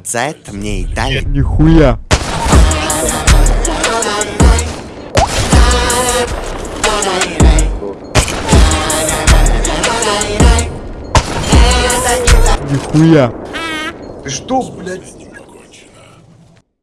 Вот за это мне и дали. Нихуя. Нихуя. Ты что, блядь?